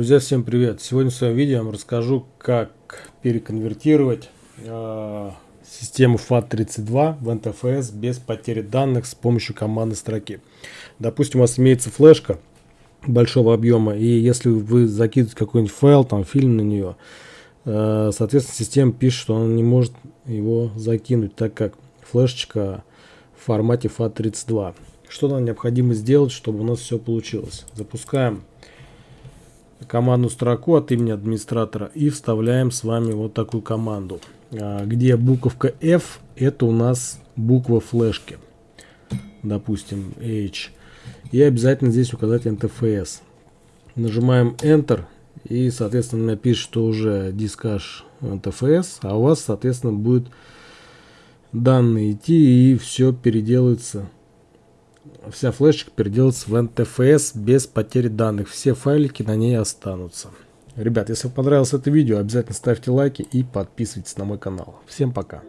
Друзья, всем привет! Сегодня в своем видео я вам расскажу, как переконвертировать э, систему FAT32 в NTFS без потери данных с помощью командной строки. Допустим, у вас имеется флешка большого объема, и если вы закидываете какой-нибудь файл, там фильм на нее, э, соответственно, система пишет, что она не может его закинуть, так как флешечка в формате FAT32. Что нам необходимо сделать, чтобы у нас все получилось? Запускаем командную строку от имени администратора и вставляем с вами вот такую команду, а, где буковка F это у нас буква флешки, допустим H, и обязательно здесь указать NTFS. Нажимаем Enter и соответственно напишет, что уже дискаш NTFS, а у вас соответственно будет данные идти и все переделается вся флешечка переделается в NTFS без потери данных. Все файлики на ней останутся. Ребят, если вам понравилось это видео, обязательно ставьте лайки и подписывайтесь на мой канал. Всем пока.